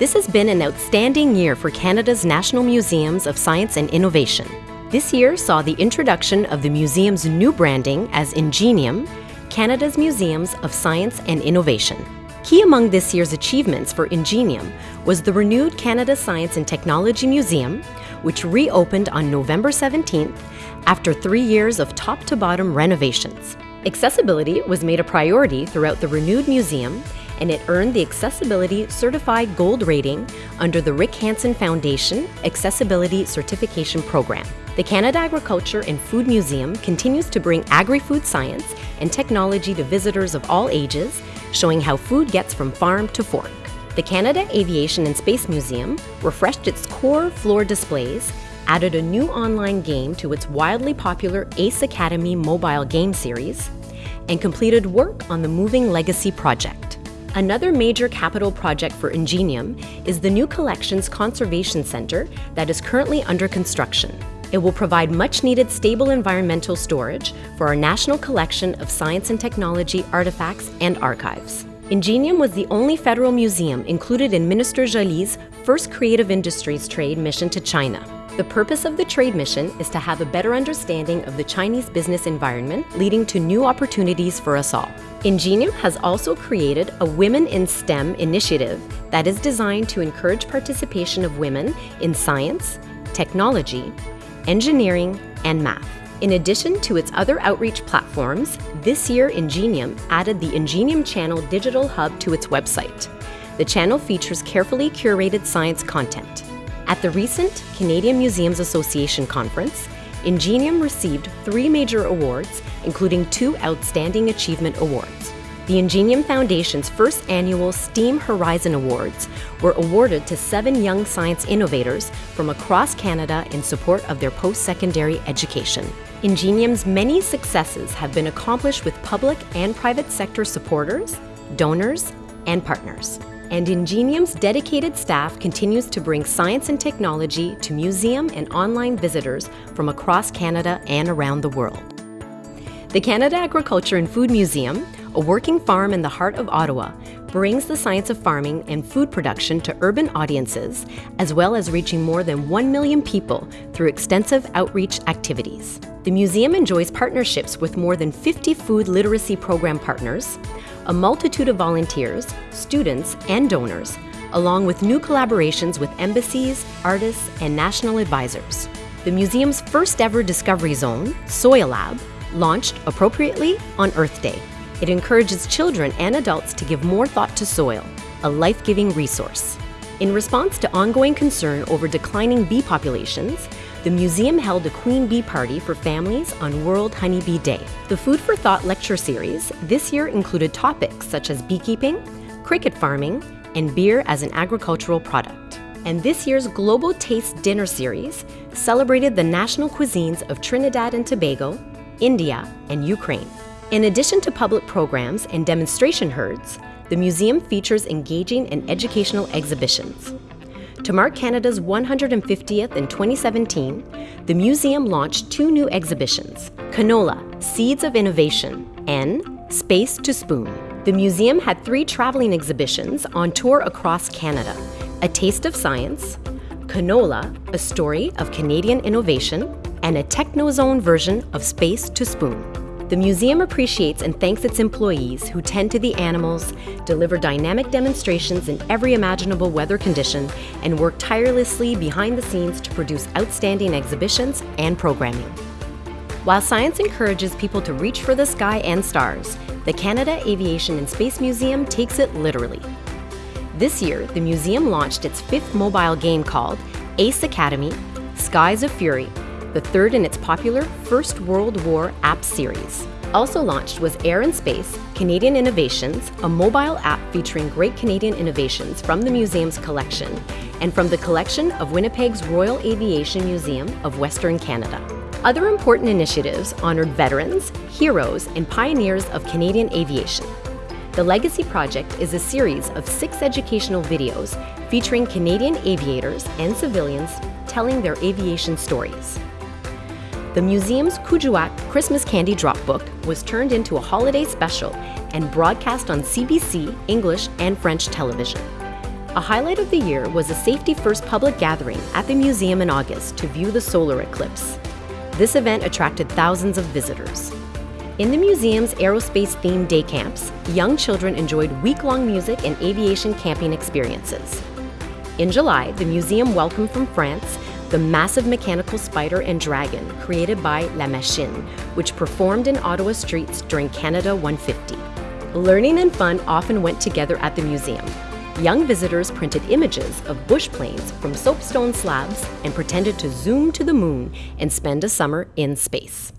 This has been an outstanding year for Canada's National Museums of Science and Innovation. This year saw the introduction of the museum's new branding as Ingenium, Canada's Museums of Science and Innovation. Key among this year's achievements for Ingenium was the renewed Canada Science and Technology Museum, which reopened on November 17th after three years of top to bottom renovations. Accessibility was made a priority throughout the renewed museum and it earned the Accessibility Certified Gold rating under the Rick Hansen Foundation Accessibility Certification Program. The Canada Agriculture and Food Museum continues to bring agri-food science and technology to visitors of all ages, showing how food gets from farm to fork. The Canada Aviation and Space Museum refreshed its core floor displays, added a new online game to its wildly popular Ace Academy mobile game series, and completed work on the Moving Legacy project. Another major capital project for Ingenium is the new Collections Conservation Centre that is currently under construction. It will provide much needed stable environmental storage for our national collection of science and technology artifacts and archives. Ingenium was the only federal museum included in Minister Joly's first creative industries trade mission to China. The purpose of the trade mission is to have a better understanding of the Chinese business environment, leading to new opportunities for us all. Ingenium has also created a Women in STEM initiative that is designed to encourage participation of women in science, technology, engineering, and math. In addition to its other outreach platforms, this year Ingenium added the Ingenium Channel digital hub to its website. The channel features carefully curated science content. At the recent Canadian Museums Association conference, Ingenium received three major awards, including two Outstanding Achievement Awards. The Ingenium Foundation's first annual STEAM Horizon Awards were awarded to seven young science innovators from across Canada in support of their post-secondary education. Ingenium's many successes have been accomplished with public and private sector supporters, donors, and partners. And Ingenium's dedicated staff continues to bring science and technology to museum and online visitors from across Canada and around the world. The Canada Agriculture and Food Museum a working farm in the heart of Ottawa, brings the science of farming and food production to urban audiences, as well as reaching more than 1 million people through extensive outreach activities. The museum enjoys partnerships with more than 50 food literacy program partners, a multitude of volunteers, students, and donors, along with new collaborations with embassies, artists, and national advisors. The museum's first ever Discovery Zone, Soil Lab, launched appropriately on Earth Day. It encourages children and adults to give more thought to soil, a life-giving resource. In response to ongoing concern over declining bee populations, the museum held a queen bee party for families on World Honeybee Day. The Food for Thought lecture series this year included topics such as beekeeping, cricket farming, and beer as an agricultural product. And this year's Global Taste Dinner series celebrated the national cuisines of Trinidad and Tobago, India, and Ukraine. In addition to public programs and demonstration herds, the museum features engaging and educational exhibitions. To mark Canada's 150th in 2017, the museum launched two new exhibitions, Canola, Seeds of Innovation, and Space to Spoon. The museum had three traveling exhibitions on tour across Canada, A Taste of Science, Canola, a story of Canadian innovation, and a Technozone version of Space to Spoon. The museum appreciates and thanks its employees who tend to the animals, deliver dynamic demonstrations in every imaginable weather condition, and work tirelessly behind the scenes to produce outstanding exhibitions and programming. While science encourages people to reach for the sky and stars, the Canada Aviation and Space Museum takes it literally. This year, the museum launched its fifth mobile game called Ace Academy Skies of Fury the third in its popular First World War app series. Also launched was Air and Space Canadian Innovations, a mobile app featuring great Canadian innovations from the museum's collection and from the collection of Winnipeg's Royal Aviation Museum of Western Canada. Other important initiatives honored veterans, heroes, and pioneers of Canadian aviation. The Legacy Project is a series of six educational videos featuring Canadian aviators and civilians telling their aviation stories. The museum's Kuujjuaq Christmas Candy Drop Book was turned into a holiday special and broadcast on CBC, English, and French television. A highlight of the year was a safety first public gathering at the museum in August to view the solar eclipse. This event attracted thousands of visitors. In the museum's aerospace themed day camps, young children enjoyed week long music and aviation camping experiences. In July, the museum welcomed from France the massive mechanical spider and dragon created by La Machine, which performed in Ottawa streets during Canada 150. Learning and fun often went together at the museum. Young visitors printed images of bush planes from soapstone slabs and pretended to zoom to the moon and spend a summer in space.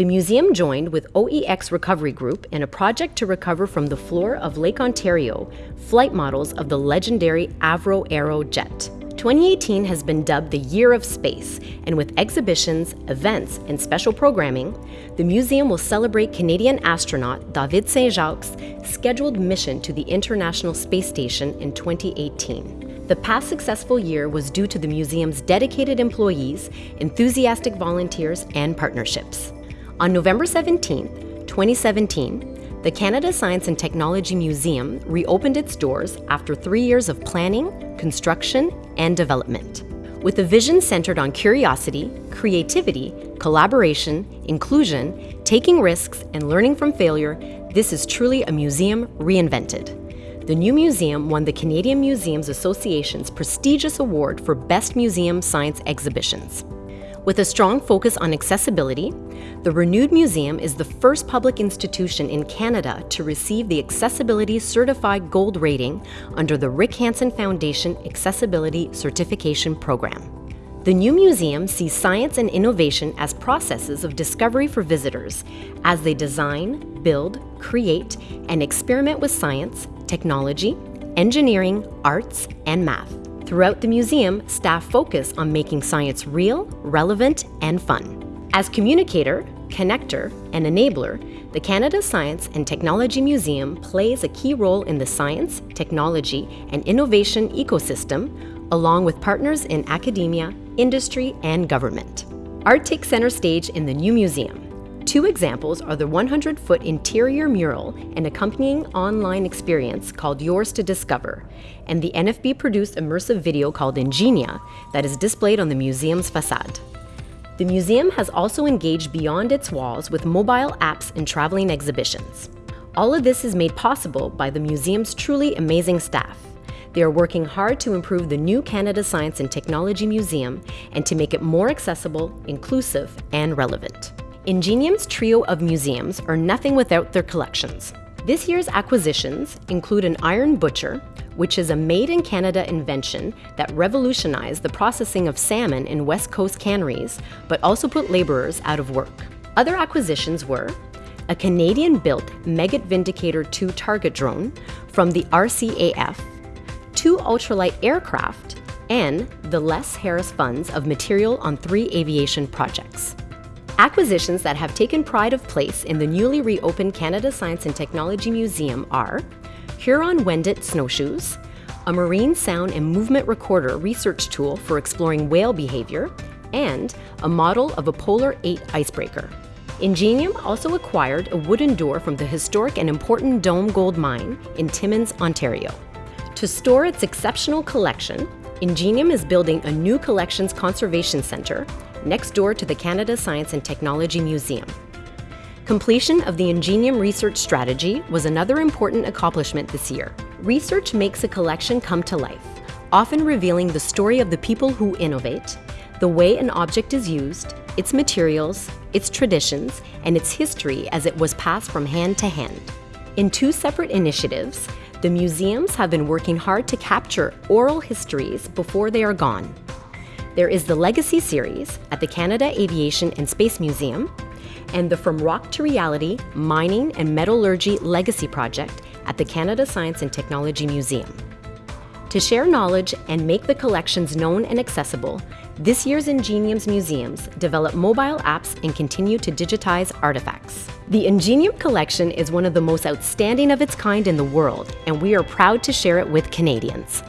The museum joined with OEX Recovery Group in a project to recover from the floor of Lake Ontario flight models of the legendary Avro Arrow jet. 2018 has been dubbed the Year of Space, and with exhibitions, events, and special programming, the museum will celebrate Canadian astronaut David Saint Jacques' scheduled mission to the International Space Station in 2018. The past successful year was due to the museum's dedicated employees, enthusiastic volunteers, and partnerships. On November 17, 2017, the Canada Science and Technology Museum reopened its doors after three years of planning, construction, and development. With a vision centered on curiosity, creativity, collaboration, inclusion, taking risks, and learning from failure, this is truly a museum reinvented. The new museum won the Canadian Museums Association's prestigious award for Best Museum Science Exhibitions. With a strong focus on accessibility, the renewed museum is the first public institution in Canada to receive the Accessibility Certified Gold rating under the Rick Hansen Foundation Accessibility Certification Program. The new museum sees science and innovation as processes of discovery for visitors as they design, build, create, and experiment with science, technology, engineering, arts, and math. Throughout the museum, staff focus on making science real, relevant, and fun. As communicator, connector, and enabler, the Canada Science and Technology Museum plays a key role in the science, technology, and innovation ecosystem, along with partners in academia, industry, and government. Art takes center stage in the new museum. Two examples are the 100 foot interior mural and accompanying online experience called Yours to Discover, and the NFB produced immersive video called Ingenia that is displayed on the museum's facade. The museum has also engaged beyond its walls with mobile apps and traveling exhibitions. All of this is made possible by the museum's truly amazing staff. They are working hard to improve the new Canada Science and Technology Museum and to make it more accessible, inclusive, and relevant. Ingenium's trio of museums are nothing without their collections. This year's acquisitions include an iron butcher, which is a made in Canada invention that revolutionized the processing of salmon in West Coast canneries, but also put laborers out of work. Other acquisitions were a Canadian built Meggitt Vindicator 2 target drone from the RCAF, two ultralight aircraft, and the Les Harris funds of material on three aviation projects. Acquisitions that have taken pride of place in the newly reopened Canada Science and Technology Museum are Huron Wendat snowshoes, a marine sound and movement recorder research tool for exploring whale behavior, and a model of a Polar 8 icebreaker. Ingenium also acquired a wooden door from the historic and important Dome Gold Mine in Timmins, Ontario. To store its exceptional collection, Ingenium is building a new collections conservation center next door to the Canada Science and Technology Museum. Completion of the Ingenium research strategy was another important accomplishment this year. Research makes a collection come to life, often revealing the story of the people who innovate, the way an object is used, its materials, its traditions, and its history as it was passed from hand to hand. In two separate initiatives, the museums have been working hard to capture oral histories before they are gone. There is the Legacy series at the Canada Aviation and Space Museum, and the From Rock to Reality Mining and Metallurgy Legacy Project at the Canada Science and Technology Museum. To share knowledge and make the collections known and accessible, this year's Ingenium's museums develop mobile apps and continue to digitize artifacts. The Ingenium collection is one of the most outstanding of its kind in the world, and we are proud to share it with Canadians.